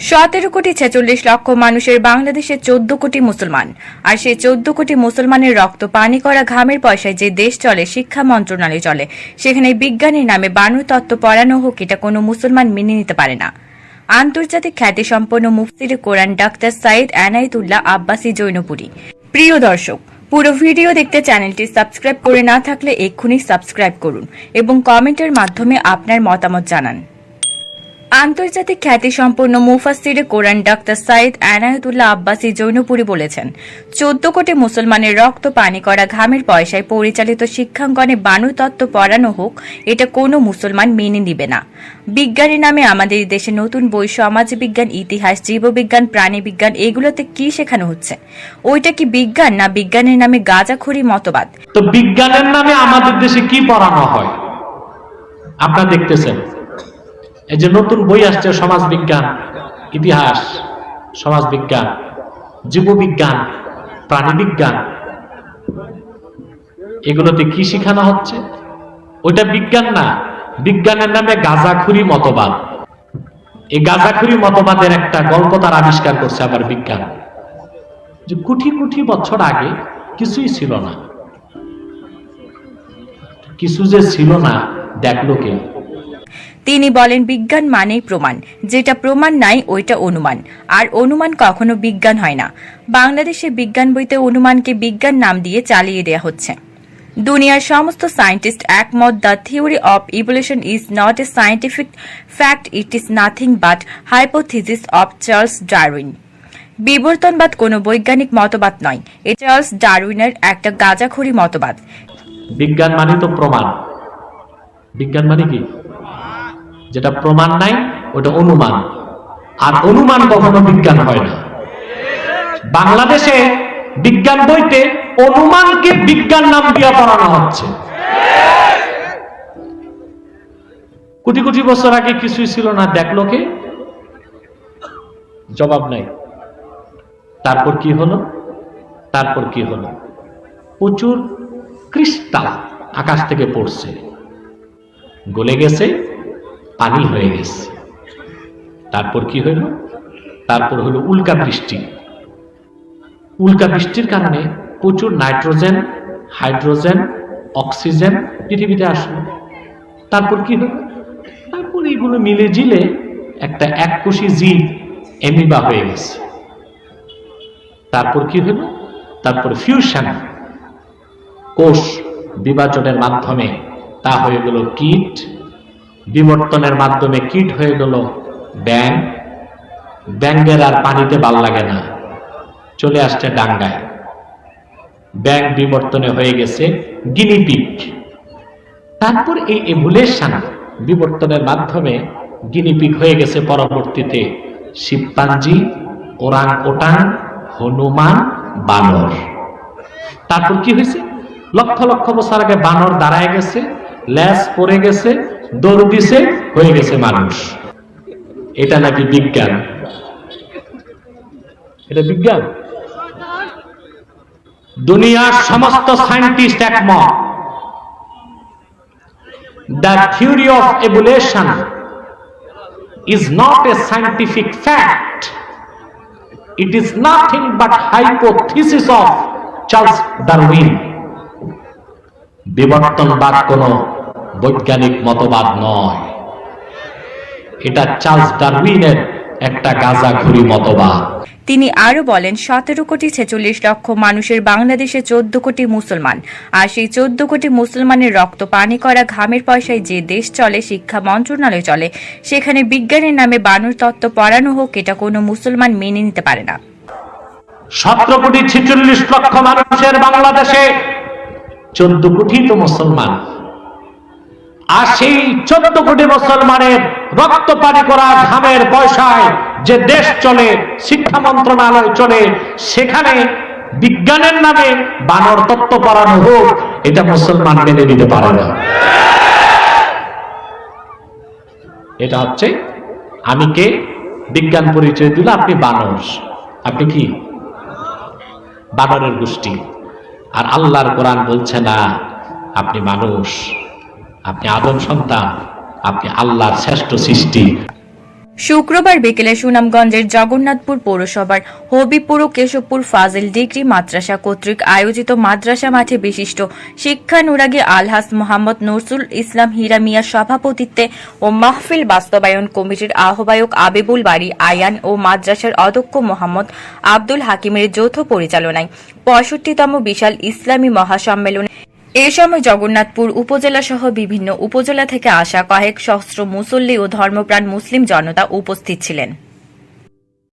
সতেরো কোটি ছেচল্লিশ লক্ষ মানুষের বাংলাদেশে চোদ্দ কোটি মুসলমান। আর সেই চোদ্দ কোটি মুসলমানের রক্ত পানি করা ঘামের পয়সায় যে দেশ চলে, শিক্ষা মন্ত্রণালয় চলে, সেখানে বিজ্ঞানীর নামে বানু তত্ত্ব পড়ানো হোক, এটা কোনো মুসলমান মেনে নিতে পারে না। আন্তর্জাতিক খ্যাতিসম্পন্ন মুফতির কোরআন ডাক্তার সাইদ এনায়েতুল্লাহ আব্বাসী জৈনপুরী। প্রিয় দর্শক, পুরো ভিডিও দেখতে চ্যানেলটি সাবস্ক্রাইব করে না থাকলে এক্ষুনি সাবস্ক্রাইব করুন এবং কমেন্টের মাধ্যমে আপনার মতামত জানান। আন্তর্জাতিক খ্যাতিসম্পন্ন মুফাসিরে কোরআন ডাক্তার সাইদ এনায়েতুল্লাহ আব্বাসী জৈনপুরী বলেছেন, চোদ্দ কোটি মুসলমানের রক্ত পানি করা ঘামের পয়সায় পরিচালিত শিক্ষাঙ্গনে বানু তত্ত্ব পড়ানো হোক, এটা কোনো মুসলমান মেনে নিবে না। বিজ্ঞানের নামে আমাদের দেশে নতুন বই সমাজ বিজ্ঞান ইতিহাস, জীববিজ্ঞান, প্রাণীবিজ্ঞান, এগুলোতে কি শেখানো হচ্ছে? ওইটা কি বিজ্ঞান না বিজ্ঞানের নামে গাঁজাখড়ি মতবাদ? তো বিজ্ঞানের নামে আমাদের দেশে কি পড়ানো হয়? আপনারা দেখতেছেন। এই যে নতুন বই আসছে সমাজ বিজ্ঞান ইতিহাস সমাজ বিজ্ঞান জীববিজ্ঞান, প্রাণীবিজ্ঞান, এগুলোতে কি শেখানো হচ্ছে? ওইটা বিজ্ঞান না, বিজ্ঞানের নামে গাঁজাখুরি মতবাদ। এই গাঁজাখুরি মতবাদের একটা গল্প তার আবিষ্কার করছে আবার বিজ্ঞান। যে কোটি কোটি বছর আগে কিছুই ছিল না। কিছু যে ছিল না, দেখল কে? তিনি বলেন, বিজ্ঞান মানেই প্রমাণ। যেটা প্রমাণ নাই, ওইটা অনুমান। আর অনুমান কখনো বিজ্ঞান হয় না। বাংলাদেশে বিজ্ঞান বইতে অনুমানকে বিজ্ঞান নাম দিয়ে চালিয়ে দেওয়া হচ্ছে। দুনিয়ার সমস্ত সায়েন্টিস্ট একমত, the theory of evolution is not a scientific fact, it is nothing but hypothesis of Charles Darwin. বিবর্তনবাদ কোনো বৈজ্ঞানিক মতবাদ নয়। এ চার্লস ডারউইনের একটা গাঁজাখড়ি মতবাদ। বিজ্ঞান মানে তো প্রমাণ। বিজ্ঞান মানে কি? যেটা প্রমাণ নাই, ওটা অনুমান। আর অনুমান কখনো বিজ্ঞান হয় না। বাংলাদেশে বিজ্ঞান বইতে অনুমানকে বিজ্ঞান নাম দিয়ে পড়ানো হচ্ছে। কোটি কোটি বছর আগে কিছুই ছিল না, দেখল কে? জবাব নাই। তারপর কি হলো? তারপর কি হলো? প্রচুর ক্রিস্টাল আকাশ থেকে পড়ছে। গলে গেছে পানি হয়ে গেছে। তারপর কি হইল তারপর হলো উল্কা বৃষ্টি। উল্কা বৃষ্টির কারণে প্রচুর নাইট্রোজেন, হাইড্রোজেন, অক্সিজেন পৃথিবীতে আসলো। তারপর কি হলো? তারপর এইগুলো মিলে জিলে একটা এককোষী জীব এমিবা হয়ে গেছে। তারপর কি হলো? তারপর ফিউশন। কোষ বিভাজনের মাধ্যমে তা হয়ে গেল কীট বিবর্তনের মাধ্যমে কীট হয়ে গেল। ব্যাং ব্যাঙ্গের আর পানিতে ভালো লাগে না। চলে আসছে ডাঙ্গায়। ব্যাং বিবর্তনে হয়ে গেছে গিনিপিক তারপর এই এভুলেশন বিবর্তনের মাধ্যমে গিনিপিক হয়ে গেছে পরবর্তীতে শিবপাঞ্জি ওরাং ওটাং হনুমান, বানর। তারপর কি হয়েছে? লক্ষ লক্ষ বছর আগে বানর দাঁড়ায় গেছে ল্যাস পরে গেছে দৌড় দিছে, হয়ে গেছে মানুষ। এটা নাকি বিজ্ঞান? এটা বিজ্ঞান? দুনিয়ার সমস্ত সায়েন্টিস্ট একমত। The theory of evolution is not a scientific fact it is nothing but hypothesis of Charles Darwin বিবর্তনবাদ কোন বৈজ্ঞানিক মতবাদ নয়। এটা চার্লস ডারউইনের একটা গাঁজাখুরি মতবাদ। তিনি আরও বলেন সতেরো কোটি ছেচল্লিশ লক্ষ মানুষের বাংলাদেশে চোদ্দ কোটি মুসলমান। আর সেই চোদ্দ কোটি মুসলমানের রক্ত পানি করা ঘামের পয়সায় যে দেশ চলে শিক্ষা মন্ত্রণালয় চলে সেখানে বিজ্ঞানের নামে বানুর তত্ত্ব পড়ানো হোক এটা কোনো মুসলমান মেনে নিতে পারে না। সতেরো কোটি ছেচল্লিশ লক্ষ মানুষের বাংলাদেশে চোদ্দ কোটি তো মুসলমান। আর সেই চোদ্দ কোটি মুসলমানের রক্ত পানি করা ঘামের পয়সায় যে দেশ চলে, শিক্ষা মন্ত্রণালয় চলে, সেখানে বিজ্ঞানের নামে বানর তত্ত্ব পড়ানো হোক, এটা মুসলমান মেনে নিতে পারে না। এটা হচ্ছে, আমি কে? বিজ্ঞান পরিচয় দিল, আপনি বানর। আপনি কি? বানরের গোষ্ঠী। আর আল্লাহর কোরআন বলছে না, আপনি মানুষ। আপনি আদম সন্তান, আপনি আল্লাহর শ্রেষ্ঠ সৃষ্টি। শুক্রবার বিকেলে সুনামগঞ্জের জগন্নাথপুর পৌরসভার হবিপুর ও কেশবপুর ফাজিল ডিগ্রি মাদ্রাসা কর্তৃক আয়োজিত মাদ্রাসা মাঠে বিশিষ্ট শিক্ষানুরাগী আলহাস মোহাম্মদ নরসুল ইসলাম হীরা মিয়ার সভাপতিত্বে ও মাহফিল বাস্তবায়ন কমিটির আহ্বায়ক আবেবুল বাড়ি আয়ান ও মাদ্রাসার অধ্যক্ষ মোহাম্মদ আব্দুল হাকিমের যৌথ পরিচালনায় পঁয়ষট্টিতম বিশাল ইসলামী মহাসম্মেলনে এ সময় জগন্নাথপুর উপজেলা সহ বিভিন্ন উপজেলা থেকে আসা কয়েক সহস্র মুসল্লি ও ধর্মপ্রাণ মুসলিম জনতা উপস্থিত ছিলেন।